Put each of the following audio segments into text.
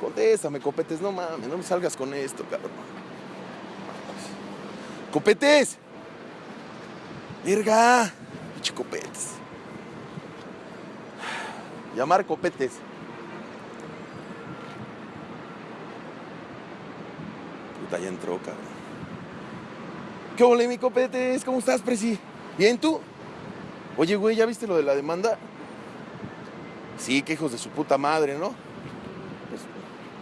Contéstame, copetes, no mames, no me salgas con esto, cabrón. ¡Copetes! ¡Verga! Pinche copetes. Llamar copetes. Puta, ya entró, cabrón. ¿Qué ole, mi copetes? ¿Cómo estás, Presi? ¿Bien tú? Oye, güey, ¿ya viste lo de la demanda? Sí, que hijos de su puta madre, ¿no? Pues,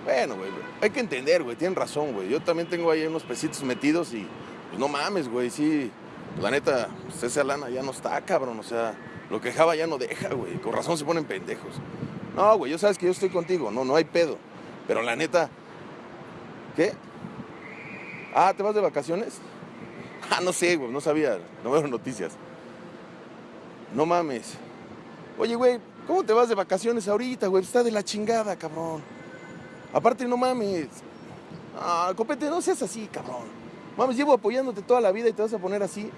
bueno, güey, hay que entender, güey, tienen razón, güey. Yo también tengo ahí unos pesitos metidos y, pues no mames, güey, sí. La neta, pues esa lana ya no está, cabrón, o sea, lo que Java ya no deja, güey. Con razón se ponen pendejos. No, güey, yo sabes que yo estoy contigo, no, no hay pedo. Pero la neta, ¿qué? Ah, ¿te vas de vacaciones? Ah, no sé, güey, no sabía, no veo noticias. No mames. Oye, güey, ¿cómo te vas de vacaciones ahorita, güey? Está de la chingada, cabrón. Aparte, no mames. Ah, copete, no seas así, cabrón. Mames, llevo apoyándote toda la vida y te vas a poner así.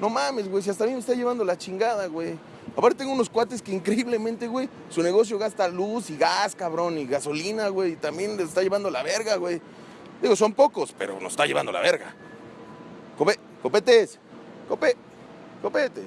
No mames, güey, si hasta a mí me está llevando la chingada, güey. Aparte tengo unos cuates que increíblemente, güey, su negocio gasta luz y gas, cabrón, y gasolina, güey, y también les está llevando la verga, güey. Digo, son pocos, pero nos está llevando la verga. Cope, copetes, cope, copetes.